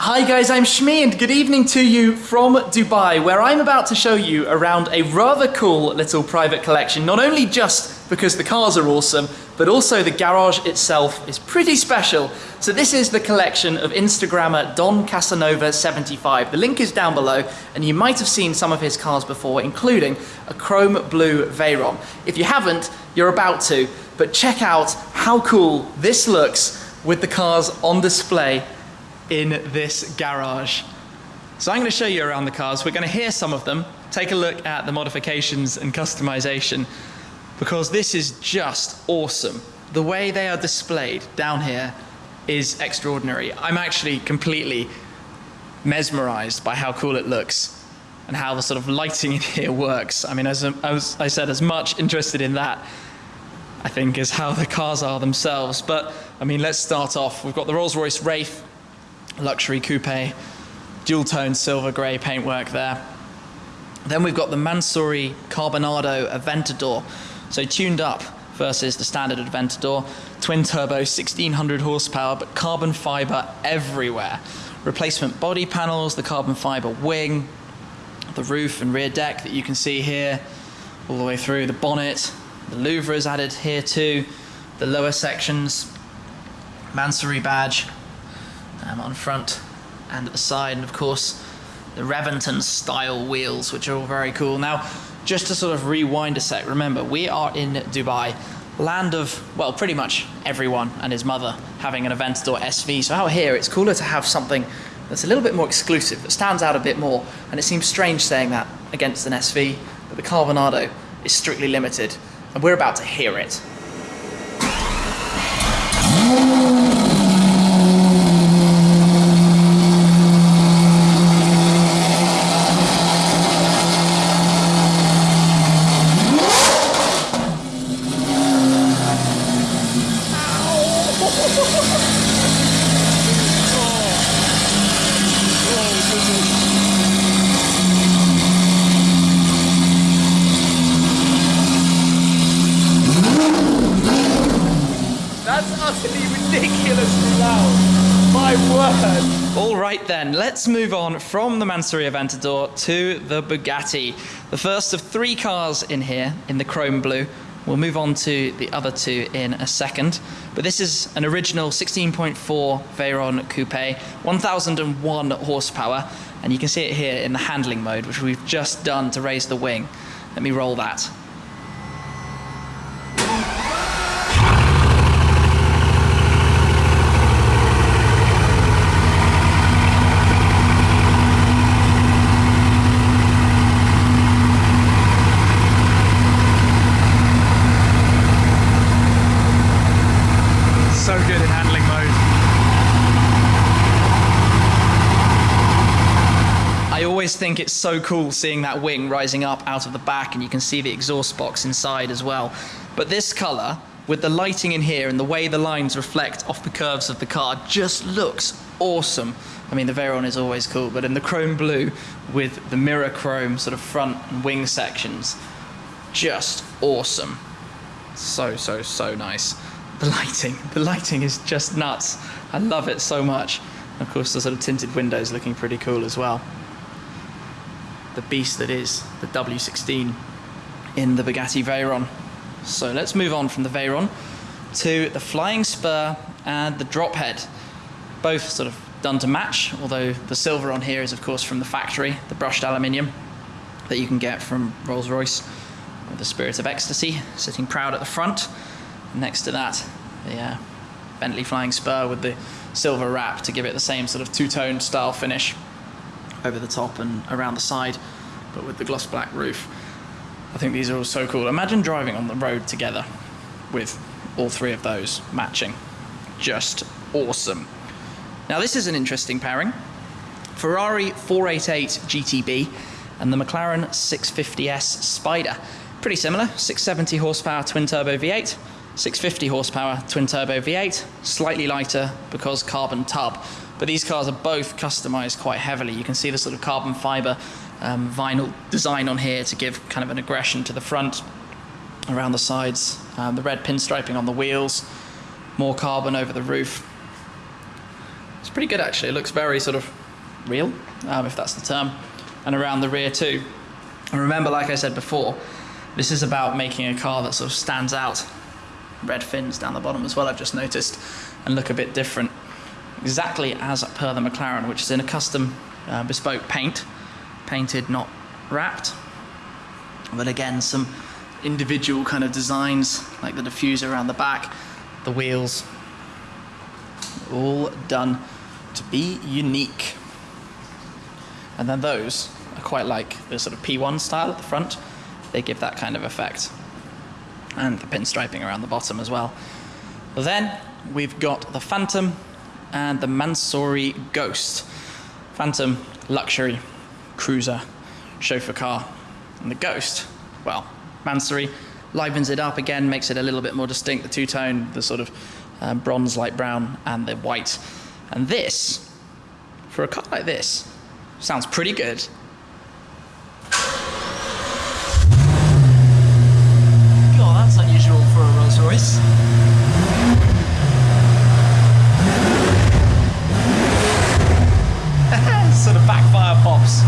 Hi guys, I'm Shmee and good evening to you from Dubai where I'm about to show you around a rather cool little private collection, not only just because the cars are awesome, but also the garage itself is pretty special. So this is the collection of Instagrammer Don Casanova 75. The link is down below and you might have seen some of his cars before, including a chrome blue Veyron. If you haven't, you're about to, but check out how cool this looks with the cars on display in this garage. So I'm going to show you around the cars. We're going to hear some of them, take a look at the modifications and customization, because this is just awesome. The way they are displayed down here is extraordinary. I'm actually completely mesmerized by how cool it looks and how the sort of lighting in here works. I mean, as, as I said, as much interested in that, I think, is how the cars are themselves. But, I mean, let's start off. We've got the Rolls-Royce Wraith, luxury coupe, dual tone silver grey paintwork there. Then we've got the Mansory Carbonado Aventador, so tuned up versus the standard Aventador, twin turbo, 1600 horsepower, but carbon fiber everywhere. Replacement body panels, the carbon fiber wing, the roof and rear deck that you can see here, all the way through the bonnet. The louvre is added here too, the lower sections, Mansory badge, um, on front and at the side, and of course the Reventon style wheels, which are all very cool. Now, just to sort of rewind a sec, remember we are in Dubai, land of, well, pretty much everyone and his mother having an Aventador SV. So out here, it's cooler to have something that's a little bit more exclusive, that stands out a bit more. And it seems strange saying that against an SV, but the Carbonado is strictly limited, and we're about to hear it. That's utterly ridiculously loud. My word. All right then, let's move on from the Mansory Aventador to the Bugatti. The first of three cars in here in the chrome blue. We'll move on to the other two in a second. But this is an original 16.4 Veyron Coupe, 1001 horsepower. And you can see it here in the handling mode, which we've just done to raise the wing. Let me roll that. so good in handling mode. I always think it's so cool seeing that wing rising up out of the back and you can see the exhaust box inside as well. But this color, with the lighting in here and the way the lines reflect off the curves of the car, just looks awesome. I mean, the Veyron is always cool, but in the chrome blue with the mirror chrome sort of front and wing sections, just awesome. So, so, so nice the lighting. The lighting is just nuts. I love it so much. Of course, the sort of tinted windows looking pretty cool as well. The beast that is the W16 in the Bugatti Veyron. So let's move on from the Veyron to the Flying Spur and the Drop Head. Both sort of done to match, although the silver on here is of course from the factory, the brushed aluminium that you can get from Rolls-Royce with the Spirit of Ecstasy sitting proud at the front. Next to that, the uh, Bentley Flying Spur with the silver wrap to give it the same sort of two-tone style finish over the top and around the side, but with the gloss black roof. I think these are all so cool. Imagine driving on the road together with all three of those matching. Just awesome. Now this is an interesting pairing. Ferrari 488 GTB and the McLaren 650S Spider. Pretty similar, 670 horsepower twin turbo V8, 650 horsepower twin turbo V8, slightly lighter because carbon tub. But these cars are both customized quite heavily. You can see the sort of carbon fiber um, vinyl design on here to give kind of an aggression to the front, around the sides, um, the red pinstriping on the wheels, more carbon over the roof. It's pretty good actually. It looks very sort of real, um, if that's the term, and around the rear too. And remember, like I said before, this is about making a car that sort of stands out. Red fins down the bottom as well, I've just noticed, and look a bit different. Exactly as per the McLaren, which is in a custom uh, bespoke paint, painted, not wrapped. But again, some individual kind of designs, like the diffuser around the back, the wheels, all done to be unique. And then those are quite like the sort of P1 style at the front. They give that kind of effect. And the pinstriping around the bottom as well. Then we've got the Phantom and the Mansory Ghost. Phantom, luxury, cruiser, chauffeur car. And the Ghost, well, Mansory livens it up again, makes it a little bit more distinct, the two-tone, the sort of um, bronze light brown and the white. And this, for a car like this, sounds pretty good. God, that's unusual for a Rolls Royce. sort of backfire pops.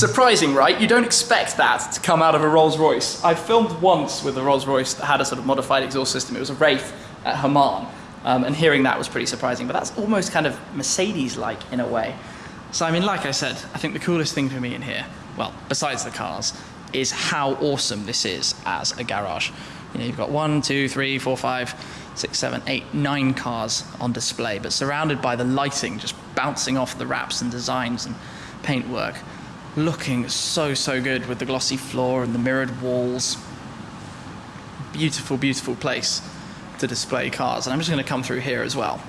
Surprising, right? You don't expect that to come out of a Rolls Royce. I filmed once with a Rolls Royce that had a sort of modified exhaust system. It was a Wraith at Hamann. Um, and hearing that was pretty surprising, but that's almost kind of Mercedes-like in a way. So, I mean, like I said, I think the coolest thing for me in here, well, besides the cars, is how awesome this is as a garage. You know, you've got one, two, three, four, five, six, seven, eight, nine cars on display, but surrounded by the lighting just bouncing off the wraps and designs and paintwork. Looking so, so good with the glossy floor and the mirrored walls. Beautiful, beautiful place to display cars. And I'm just going to come through here as well.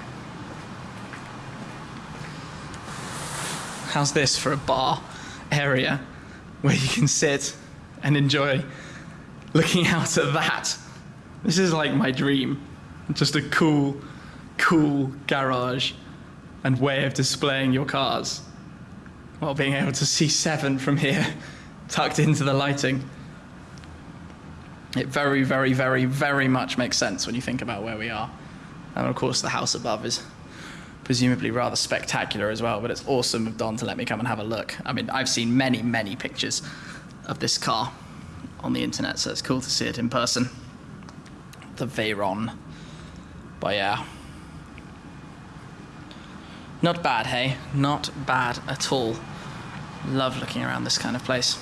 How's this for a bar area where you can sit and enjoy looking out at that? This is like my dream. Just a cool, cool garage and way of displaying your cars while being able to see seven from here tucked into the lighting. It very, very, very, very much makes sense when you think about where we are. And of course, the house above is presumably rather spectacular as well, but it's awesome of Don to let me come and have a look. I mean, I've seen many, many pictures of this car on the internet, so it's cool to see it in person. The Veyron. But yeah. Not bad, hey? Not bad at all. Love looking around this kind of place.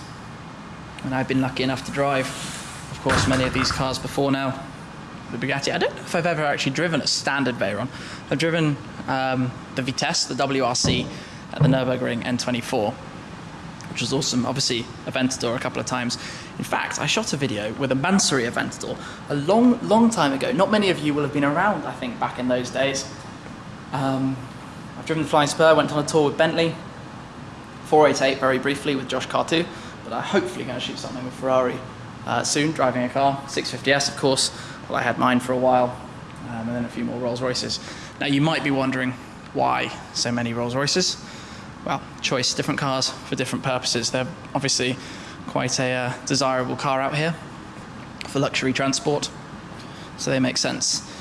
And I've been lucky enough to drive of course, many of these cars before now. The Bugatti. I don't know if I've ever actually driven a standard Veyron. I've driven um, the Vitesse, the WRC, at the Nürburgring N24, which was awesome. Obviously, Aventador a couple of times. In fact, I shot a video with a Mansory Aventador a long, long time ago. Not many of you will have been around, I think, back in those days. Um, I've driven the Flying Spur, went on a tour with Bentley, 488 very briefly with Josh Cartu, but I'm hopefully going to shoot something with Ferrari uh, soon, driving a car, 650S of course. Well, I had mine for a while, um, and then a few more Rolls Royces. Now you might be wondering why so many Rolls Royces? Well, choice, different cars for different purposes. They're obviously quite a uh, desirable car out here for luxury transport, so they make sense.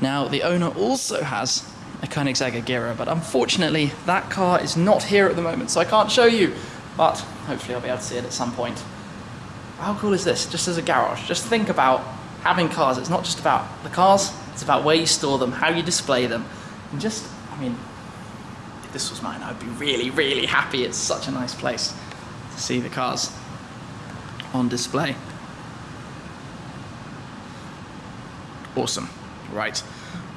Now, the owner also has a Koenigsegg Agera, but unfortunately that car is not here at the moment, so I can't show you, but hopefully I'll be able to see it at some point how cool is this? Just as a garage, just think about having cars. It's not just about the cars, it's about where you store them, how you display them. And just, I mean, if this was mine, I'd be really, really happy. It's such a nice place to see the cars on display. Awesome, right.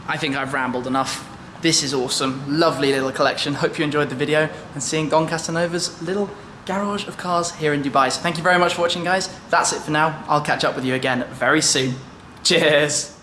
I think I've rambled enough. This is awesome, lovely little collection. Hope you enjoyed the video and seeing Don Casanova's little garage of cars here in Dubai. So thank you very much for watching, guys. That's it for now. I'll catch up with you again very soon. Cheers.